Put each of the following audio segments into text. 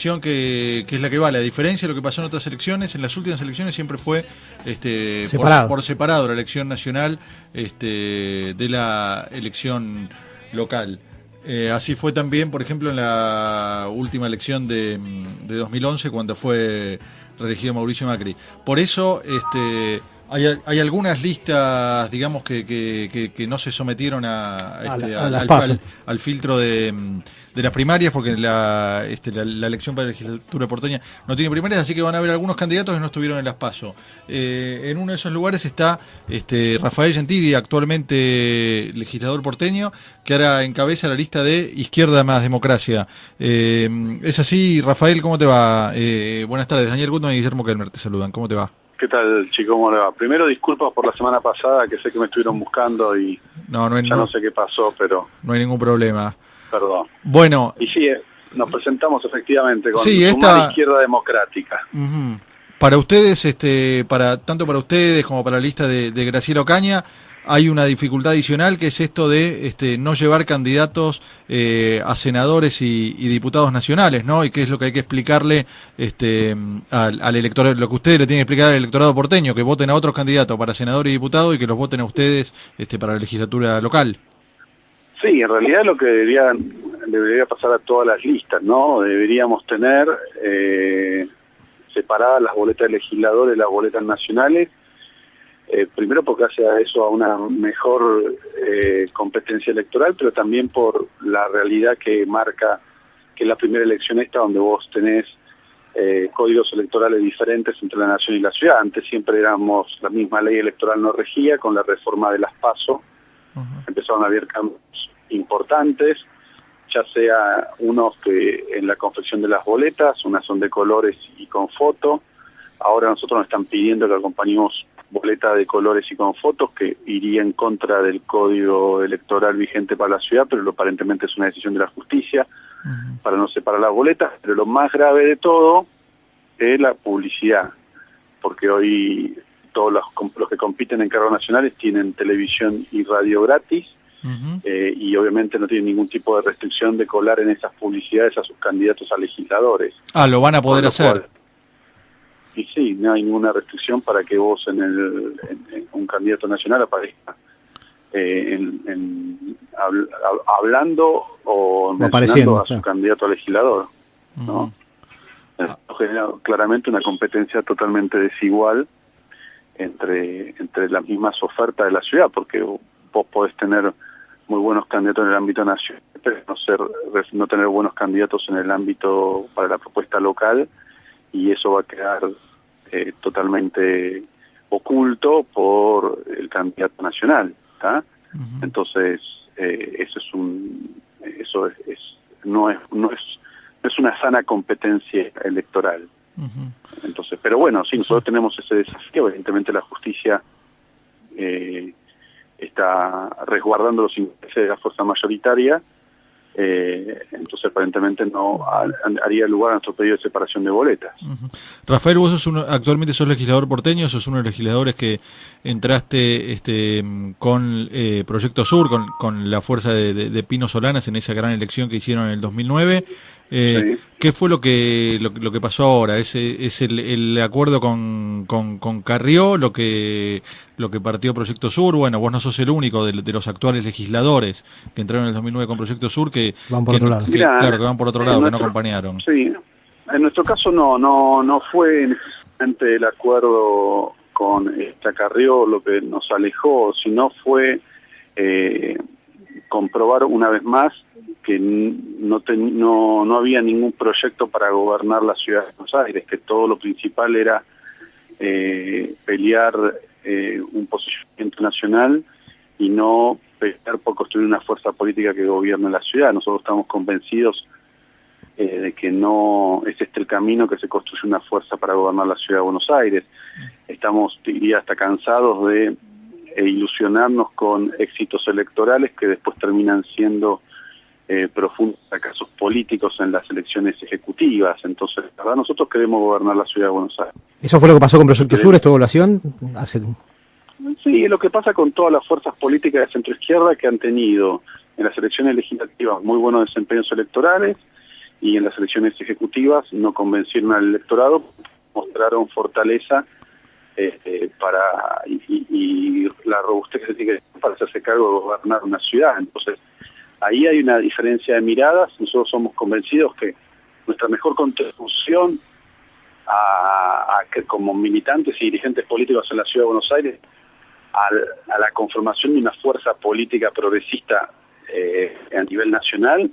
elección que, que, es la que vale. A diferencia de lo que pasó en otras elecciones, en las últimas elecciones siempre fue este, separado. Por, separado la elección nacional este, de la elección local. Eh, así fue también, por ejemplo, en la última elección de, de 2011, cuando fue reelegido Mauricio Macri. Por eso, este, hay, hay algunas listas, digamos, que, que, que, no se sometieron a, este, a, al, al, al, filtro de, de, las primarias, porque la, este, la, la, elección para la legislatura porteña no tiene primarias, así que van a haber algunos candidatos que no estuvieron en las PASO. Eh, en uno de esos lugares está este, Rafael Gentili, actualmente legislador porteño, que ahora encabeza la lista de Izquierda más Democracia. Eh, es así, Rafael, ¿cómo te va? Eh, buenas tardes, Daniel Gutman y Guillermo Kelmer te saludan, ¿cómo te va? ¿Qué tal, chico? ¿Cómo le va? Primero, disculpas por la semana pasada, que sé que me estuvieron buscando y no, no hay, ya no, no, sé qué pasó, pero... No hay ningún problema. Perdón. Bueno... Y sí, nos presentamos efectivamente con sí, esta... Izquierda Democrática. Uh -huh. Para ustedes, este, para tanto para ustedes como para la lista de, de Graciela Ocaña, hay una dificultad adicional que es esto de este, no llevar candidatos eh, a senadores y, diputados nacionales, ¿no? Y qué es lo que hay que explicarle este, al, al, electorado, lo que ustedes le tienen que explicar al electorado porteño, que voten a otros candidatos para senador y diputado y que los voten a ustedes este, para la legislatura local. Sí, en realidad lo que debería, debería pasar a todas las listas, ¿no? Deberíamos tener eh, separadas las boletas de legisladores, las boletas nacionales, eh, primero porque hace a eso a una mejor eh, competencia electoral, pero también por la realidad que marca que es la primera elección esta donde vos tenés eh, códigos electorales diferentes entre la nación y la ciudad. Antes siempre éramos, la misma ley electoral no regía, con la reforma de las PASO uh -huh. empezaron a haber cambios importantes, ya sea unos que en la confección de las boletas, unas son de colores y con foto, ahora nosotros nos están pidiendo que acompañemos boleta de colores y con fotos que iría en contra del código electoral vigente para la ciudad, pero lo, aparentemente es una decisión de la justicia uh -huh. para no separar las boletas. Pero lo más grave de todo es la publicidad, porque hoy todos los, los que compiten en cargos nacionales tienen televisión y radio gratis, uh -huh. eh, y obviamente no tienen ningún tipo de restricción de colar en esas publicidades a sus candidatos a legisladores. Ah, lo van a poder hacer. Cual, y sí, no hay ninguna restricción para que vos en, el, en, en un candidato nacional aparezca eh, en, en hab, hablando o apareciendo a su candidato a legislador, ¿no? Uh -huh. Esto genera claramente una competencia totalmente desigual entre entre las mismas ofertas de la ciudad, porque vos podés tener muy buenos candidatos en el ámbito nacional, pero no ser no tener buenos candidatos en el ámbito para la propuesta local y eso va a quedar eh, totalmente oculto por el candidato nacional ¿está? Uh -huh. entonces eh, eso es un eso es, es, no es no es no es una sana competencia electoral uh -huh. entonces pero bueno sí nosotros tenemos ese desafío evidentemente la justicia eh, está resguardando los intereses de la fuerza mayoritaria eh, entonces aparentemente no haría lugar a nuestro pedido de separación de boletas. Rafael, vos sos uno, actualmente sos legislador porteño, sos uno de los legisladores que entraste este, con eh, Proyecto Sur, con, con la fuerza de, de, de, Pino Solanas en esa gran elección que hicieron en el 2009. Eh, sí. ¿Qué fue lo que lo, lo, que pasó ahora? ¿Es, es el, el acuerdo con, con, con, Carrió lo que lo que partió Proyecto Sur? Bueno, vos no sos el único de, de los actuales legisladores que entraron en el 2009 con Proyecto Sur que van por que, otro lado. Que, claro, que van por otro lado, nuestro, que no acompañaron. Sí, en nuestro caso no no no fue necesariamente el acuerdo con esta Carrió lo que nos alejó, sino fue eh, comprobar una vez más que no, ten, no, no había ningún proyecto para gobernar la ciudad de Buenos Aires, que todo lo principal era eh, pelear eh, un posicionamiento nacional y no pelear por construir una fuerza política que gobierne la ciudad. Nosotros estamos convencidos eh, de que no es este el camino que se construye una fuerza para gobernar la ciudad de Buenos Aires. Estamos, diría, hasta cansados de eh, ilusionarnos con éxitos electorales que después terminan siendo eh, profundos fracasos políticos en las elecciones ejecutivas. Entonces, la verdad, nosotros queremos gobernar la ciudad de Buenos Aires. ¿Eso fue lo que pasó con Proyecto Sur, esta evaluación? Hace... Sí, es lo que pasa con todas las fuerzas políticas de centroizquierda que han tenido en las elecciones legislativas muy buenos desempeños electorales y en las elecciones ejecutivas no convencieron al electorado, mostraron fortaleza este, para y, la robustez que se tiene para hacerse cargo de gobernar una ciudad. Entonces, ahí hay una diferencia de miradas. Nosotros somos convencidos que nuestra mejor contribución a, que como militantes y dirigentes políticos en la ciudad de Buenos Aires a, la conformación de una fuerza política progresista eh, a nivel nacional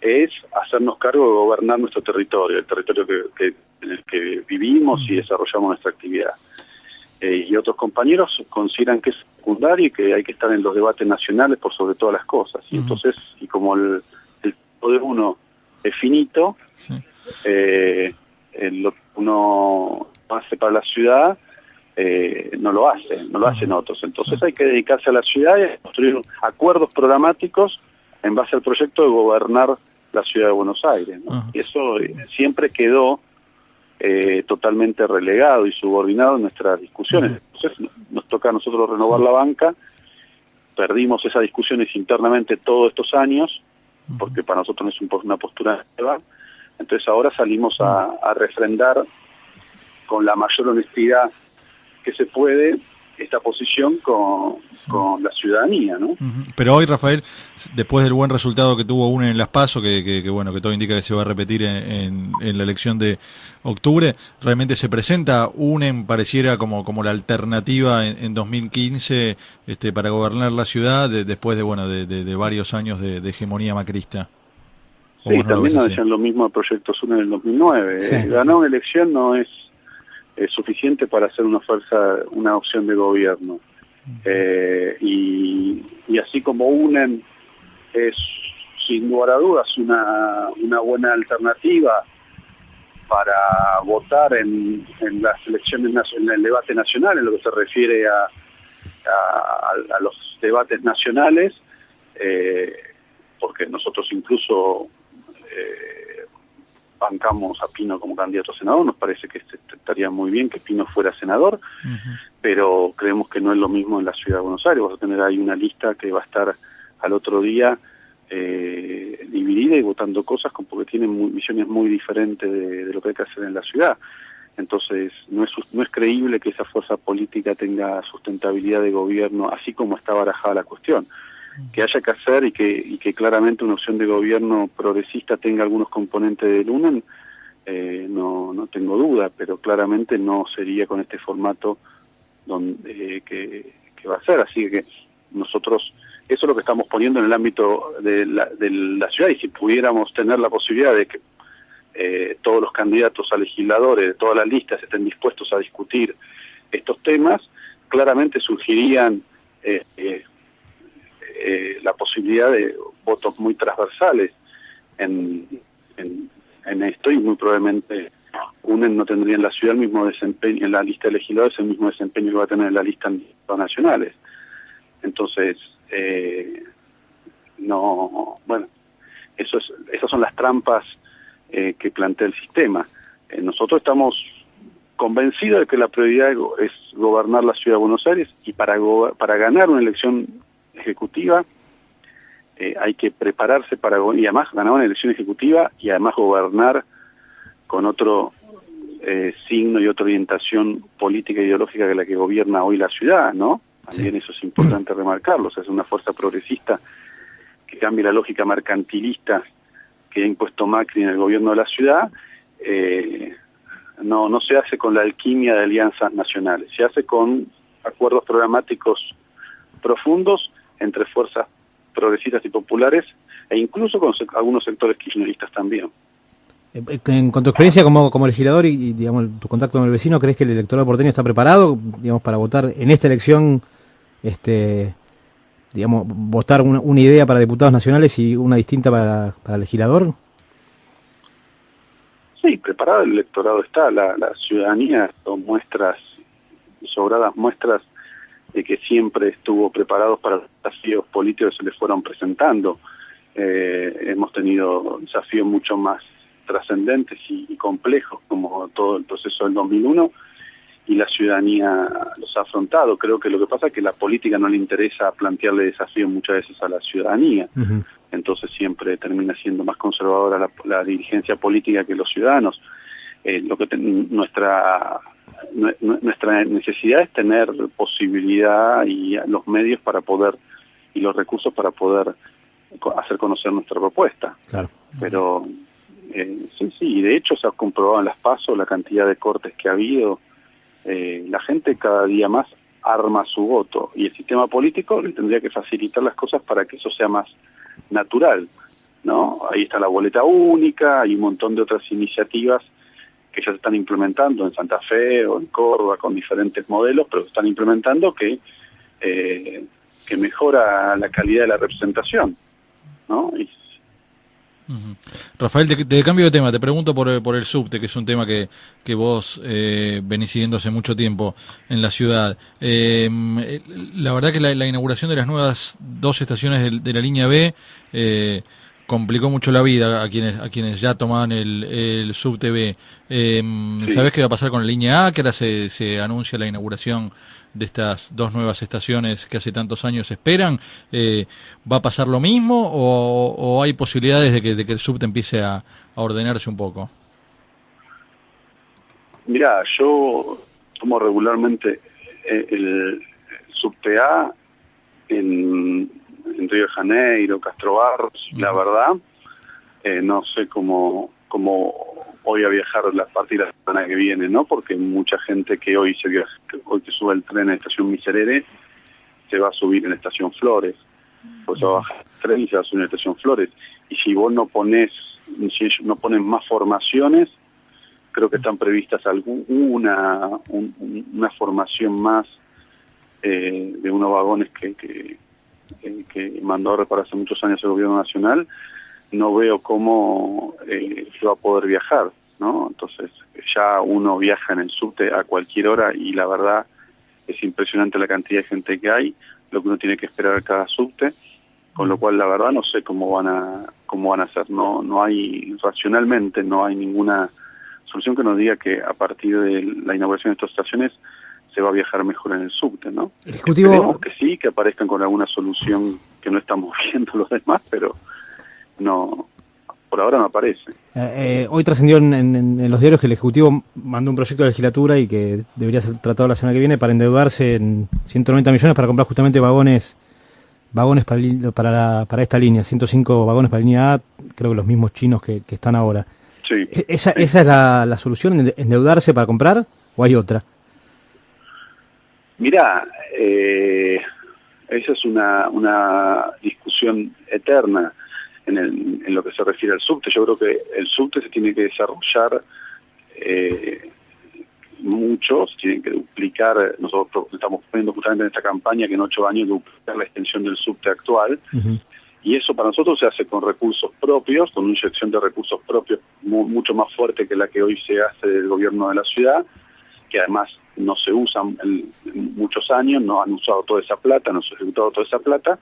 es hacernos cargo de gobernar nuestro territorio, el territorio que, en el que vivimos y desarrollamos nuestra actividad. Eh, y otros compañeros consideran que es secundario y que hay que estar en los debates nacionales por sobre todas las cosas. Y entonces, y como el, el poder uno es finito, eh, lo que uno hace para la ciudad eh, no lo hace, no lo hacen otros. Entonces hay que dedicarse a la ciudad y a construir acuerdos programáticos en base al proyecto de gobernar la ciudad de Buenos Aires. Y eso siempre quedó eh, totalmente relegado y subordinado en nuestras discusiones. Entonces nos toca a nosotros renovar la banca, perdimos esas discusiones internamente todos estos años, porque para nosotros no es una postura nueva, entonces ahora salimos a, a refrendar con la mayor honestidad que se puede esta posición con, con la ciudadanía, ¿no? Pero hoy, Rafael, después del buen resultado que tuvo UNE en Las PASO, que, que, bueno, que todo indica que se va a repetir en, en, la elección de octubre, realmente se presenta UNE, pareciera como, como la alternativa en, en 2015 este, para gobernar la ciudad después de, bueno, de, de, varios años de, hegemonía macrista. Sí, también nos decían lo mismo el proyecto UNE en el 2009. Eh, ganar una elección no es es suficiente para hacer una fuerza, una opción de gobierno. Eh, y, así como UNEN es sin lugar a dudas una, una buena alternativa para votar en, en las elecciones en el debate nacional en lo que se refiere a, a, los debates nacionales eh, porque nosotros incluso eh, bancamos a Pino como candidato a senador, nos parece que este, estaría muy bien que Pino fuera senador, pero creemos que no es lo mismo en la ciudad de Buenos Aires, vamos a tener ahí una lista que va a estar al otro día eh, dividida y votando cosas con, porque tienen visiones muy diferentes de, lo que hay que hacer en la ciudad. Entonces, no es, no es creíble que esa fuerza política tenga sustentabilidad de gobierno, así como está barajada la cuestión que haya que hacer y que, y que claramente una opción de gobierno progresista tenga algunos componentes del UNEN, eh, no, no tengo duda, pero claramente no sería con este formato donde que, va a ser. Así que nosotros, eso es lo que estamos poniendo en el ámbito de la, de la ciudad y si pudiéramos tener la posibilidad de que eh, todos los candidatos a legisladores de todas las listas estén dispuestos a discutir estos temas, claramente surgirían eh, eh eh, la posibilidad de votos muy transversales en, en, esto y muy probablemente UNEN no tendría en la ciudad el mismo desempeño, en la lista de legisladores el mismo desempeño que va a tener en la lista nacionales. Entonces, eh, no, bueno, eso es, esas son las trampas eh, que plantea el sistema. nosotros estamos convencidos de que la prioridad es gobernar la ciudad de Buenos Aires y para, para ganar una elección ejecutiva, eh, hay que prepararse para, y además ganar una elección ejecutiva y además gobernar con otro eh, signo y otra orientación política e ideológica que la que gobierna hoy la ciudad, ¿no? También eso es importante remarcarlo, es una fuerza progresista que cambia la lógica mercantilista que ha impuesto Macri en el gobierno de la ciudad, eh, no, no se hace con la alquimia de alianzas nacionales, se hace con acuerdos programáticos profundos entre fuerzas progresistas y populares e incluso con algunos sectores kirchneristas también. En, con tu experiencia como, como legislador y, digamos tu contacto con el vecino, ¿crees que el electorado porteño está preparado, digamos, para votar en esta elección, este, digamos, votar una, idea para diputados nacionales y una distinta para, para legislador? Sí, preparado el electorado está, la, la ciudadanía son muestras, sobradas muestras de que siempre estuvo preparado para los desafíos políticos que se le fueron presentando. Eh, hemos tenido desafíos mucho más trascendentes y, complejos, como todo el proceso del 2001, y la ciudadanía los ha afrontado. Creo que lo que pasa es que la política no le interesa plantearle desafíos muchas veces a la ciudadanía. entonces siempre termina siendo más conservadora la, dirigencia política que los ciudadanos. Eh, lo que nuestra nuestra necesidad es tener posibilidad y los medios para poder y los recursos para poder hacer conocer nuestra propuesta. Claro. Pero eh, sí, sí, y de hecho se ha comprobado en las pasos la cantidad de cortes que ha habido. Eh, la gente cada día más arma su voto y el sistema político le tendría que facilitar las cosas para que eso sea más natural, ¿no? Ahí está la boleta única, hay un montón de otras iniciativas que ya se están implementando en Santa Fe o en Córdoba con diferentes modelos, pero se están implementando que, eh, que mejora la calidad de la representación, ¿no? Rafael, te, cambio de tema, te pregunto por, por el subte, que es un tema que, que vos eh, venís siguiendo hace mucho tiempo en la ciudad. Eh, la verdad que la, inauguración de las nuevas dos estaciones de, la línea B eh, complicó mucho la vida a quienes a quienes ya tomaban el, el subte B. Eh, ¿Sabés qué va a pasar con la línea A? Que ahora se, se anuncia la inauguración de estas dos nuevas estaciones que hace tantos años esperan, eh, ¿va a pasar lo mismo o, hay posibilidades de que, de que, el subte empiece a, ordenarse un poco? Mira, yo tomo regularmente eh, el, subte A Río de Janeiro, Castro Barros, la verdad, eh, no sé cómo, cómo voy a viajar la partir de la semana que viene, ¿no? Porque mucha gente que hoy se hoy que sube el tren en la estación Miserere se va a subir en la estación Flores. Pues se va a bajar el tren y se va a subir en la estación Flores. Y si vos no pones, si no pones más formaciones, creo que están previstas alguna una formación más eh, de unos vagones que, que, que mandó a reparar hace muchos años el gobierno nacional no veo cómo eh, va a poder viajar, ¿no? Entonces ya uno viaja en el subte a cualquier hora y la verdad es impresionante la cantidad de gente que hay, lo que uno tiene que esperar cada subte, con lo cual la verdad no sé cómo van a cómo van a hacer, no no hay racionalmente no hay ninguna solución que nos diga que a partir de la inauguración de estas estaciones se va a viajar mejor en el subte, ¿no? El Ejecutivo... que sí, que aparezcan con alguna solución que no estamos viendo los demás, pero no por ahora no aparece. Eh, eh, hoy trascendió en, los diarios que el Ejecutivo mandó un proyecto de legislatura y que debería ser tratado la semana que viene para endeudarse en 190 millones para comprar justamente vagones vagones para, para, esta línea, 105 vagones para la línea A, creo que los mismos chinos que, están ahora. Sí, ¿E-, ¿Esa, ¿Esa es la, la solución, endeudarse para comprar o hay otra? Mira, eh, esa es una, una discusión eterna en, lo que se refiere al subte. Yo creo que el subte se tiene que desarrollar eh, mucho, se tienen que duplicar, nosotros estamos poniendo justamente en esta campaña que en ocho años duplicar la extensión del subte actual, y eso para nosotros se hace con recursos propios, con una inyección de recursos propios mucho más fuerte que la que hoy se hace del gobierno de la ciudad, que además no se usan en, muchos años, no han usado toda esa plata, no se ha ejecutado toda esa plata,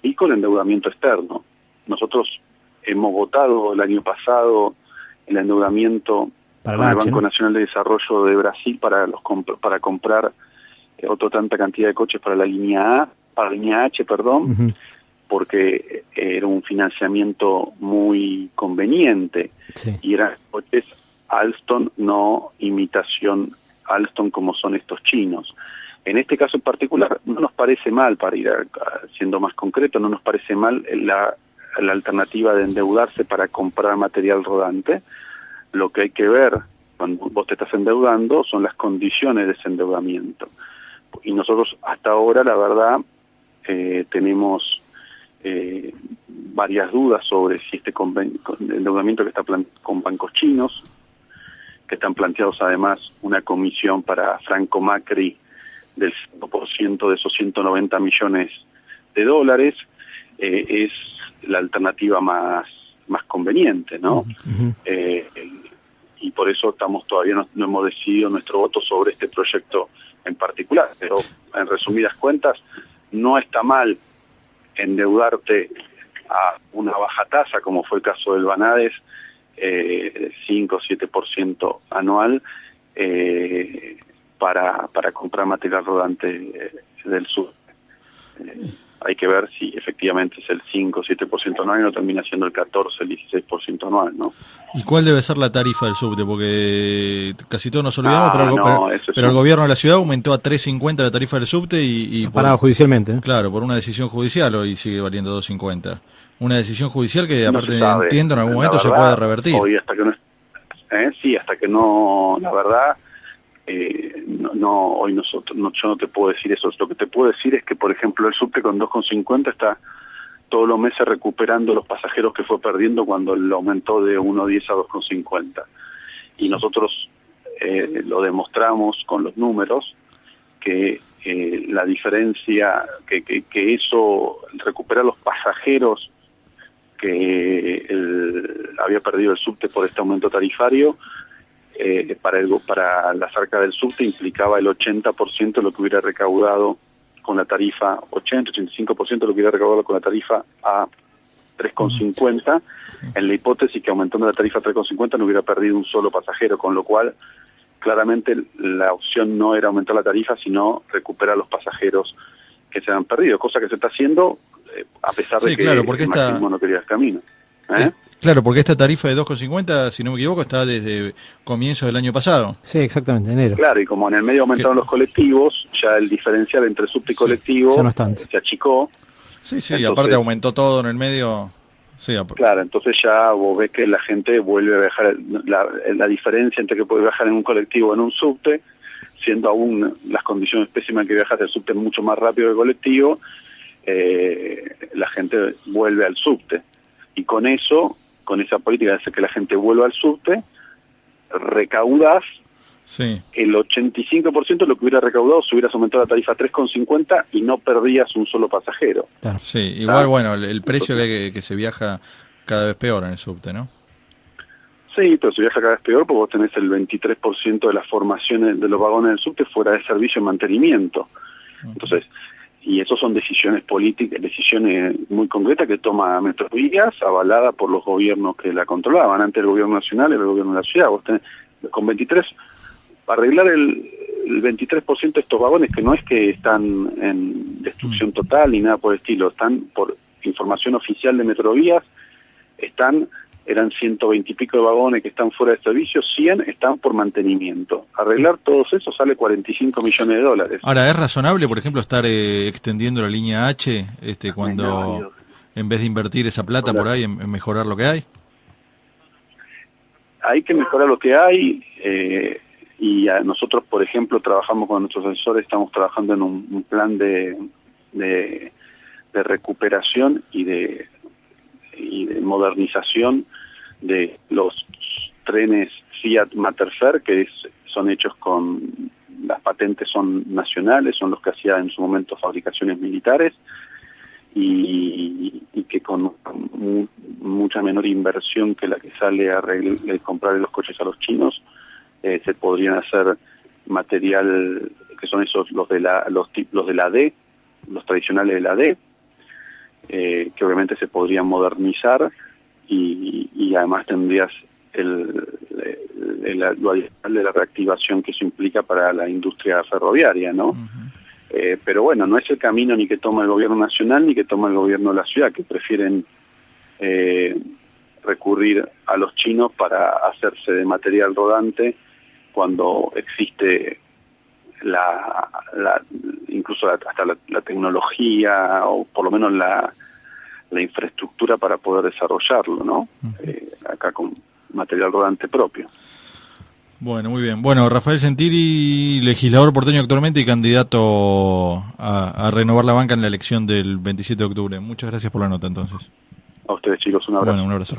y con endeudamiento externo. Nosotros hemos votado el año pasado el endeudamiento para el Banco Nacional de Desarrollo de Brasil para los para comprar eh, otra tanta cantidad de coches para la línea A, para la línea H, perdón, porque era un financiamiento muy conveniente. Y eran coches Alstom, no imitación Alstom como son estos chinos. En este caso en particular no nos parece mal, para ir siendo más concreto, no nos parece mal la la alternativa de endeudarse para comprar material rodante. Lo que hay que ver cuando vos te estás endeudando son las condiciones de ese endeudamiento. Y nosotros hasta ahora, la verdad, eh, tenemos eh, varias dudas sobre si este endeudamiento que está con bancos chinos, que están planteados además una comisión para Franco Macri del 5% de esos 190 millones de dólares, eh, es la alternativa más, más conveniente, ¿no? Eh, y por eso estamos todavía no, hemos decidido nuestro voto sobre este proyecto en particular. Pero en resumidas cuentas, no está mal endeudarte a una baja tasa, como fue el caso del Banades, eh, 5 o 7% anual, eh, para, para comprar material rodante eh, del sur. hay que ver si efectivamente es el 5 o 7% anual y no termina siendo el 14 el 16% anual, ¿no? ¿Y cuál debe ser la tarifa del subte? Porque casi todos nos olvidamos, Ah, pero, el, no, pero- gobierno de la ciudad aumentó a 3.50 la tarifa del subte y, y por- Parado judicialmente. ¿eh? claro, por una decisión judicial hoy sigue valiendo 2.50. Una decisión judicial que No aparte sabe. entiendo en algún momento se puede revertir. Hoy hasta que no, ¿eh? sí, hasta que no, la verdad, eh, no, no, hoy nosotros, no, yo no te puedo decir eso. Lo que te puedo decir es que, por ejemplo, el subte con 2,50 está todos los meses recuperando los pasajeros que fue perdiendo cuando lo aumentó de 1,10 a 2,50. Y nosotros eh, lo demostramos con los números que eh, la diferencia, que, que, que eso, recupera los pasajeros que el- había perdido el subte por este aumento tarifario, eh, para, el, para la cerca del subte implicaba el 80% de lo que hubiera recaudado con la tarifa, 80-85% de lo que hubiera recaudado con la tarifa a 3,50, en la hipótesis que aumentando la tarifa a 3,50 no hubiera perdido un solo pasajero, con lo cual claramente la opción no era aumentar la tarifa, sino recuperar los pasajeros que se han perdido, cosa que se está haciendo a pesar de Sí, que claro, porque el esta- no quería el camino. ¿eh? Eh, Claro, porque esta tarifa de 2,50, si no me equivoco, está desde comienzos del año pasado. Sí, exactamente, enero. Claro, y como en el medio aumentaron los colectivos, ya el diferencial entre subte y Sí, colectivo ya no es tanto. se achicó. Sí, sí, Entonces- aparte aumentó todo en el medio. Sí, Claro, entonces ya vos ves que la gente vuelve a viajar, la, la diferencia entre que puede viajar en un colectivo o en un subte, siendo aún las condiciones pésimas que viajas del subte mucho más rápido que el colectivo, eh, la gente vuelve al subte. Y con eso, con esa política de hacer que la gente vuelva al subte, recaudas sí. el 85% de lo que hubiera recaudado si hubieras aumentado la tarifa a 3,50 y no perdías un solo pasajero. Claro. Sí, igual, Ah. bueno, el, el precio que, que, que se viaja cada vez peor en el subte, ¿no? Sí, pero si viaja cada vez peor, porque vos tenés el 23% de las formaciones de los vagones del subte fuera de servicio y mantenimiento. Entonces, y eso son decisiones políticas, decisiones muy concretas que toma Metrovías, avalada por los gobiernos que la controlaban, antes el gobierno nacional y el gobierno de la ciudad. Vos tenés, con 23, para arreglar el, el 23% de estos vagones, que no es que están en destrucción total ni nada por el estilo, están por información oficial de Metrovías, están eran 120 y pico de vagones que están fuera de servicio, 100 están por mantenimiento. Arreglar todos esos sale 45 millones de dólares. Ahora, ¿es razonable, por ejemplo, estar eh, extendiendo la línea H este, cuando, no, en vez de invertir esa plata por ahí, en, en mejorar lo que hay? Hay que mejorar lo que hay eh, y a nosotros, por ejemplo, trabajamos con nuestros asesores, estamos trabajando en un, un plan de, de, de recuperación y de, y de modernización de los trenes Fiat Materfer, que es, son hechos con, las patentes son nacionales, son los que hacía en su momento fabricaciones militares, y, y que con mu- mucha menor inversión que la que sale a comprar los coches a los chinos, eh, se podrían hacer material que son esos los de la los, los de la D, los tradicionales de la D, eh, que obviamente se podrían modernizar y, y además tendrías el, el- el- lo adicional de la reactivación que eso implica para la industria ferroviaria, ¿no? Eh, pero bueno, no es el camino ni que toma el gobierno nacional ni que toma el gobierno de la ciudad, que prefieren eh, recurrir a los chinos para hacerse de material rodante cuando existe la, la incluso la- hasta la, la tecnología o por lo menos la, la infraestructura para poder desarrollarlo, ¿no? Eh, acá con material rodante propio. Bueno, muy bien. Bueno, Rafael Gentili, legislador porteño actualmente y candidato a, a renovar la banca en la elección del 27 de octubre. Muchas gracias por la nota entonces. A ustedes chicos, un abrazo. Bueno, un abrazo.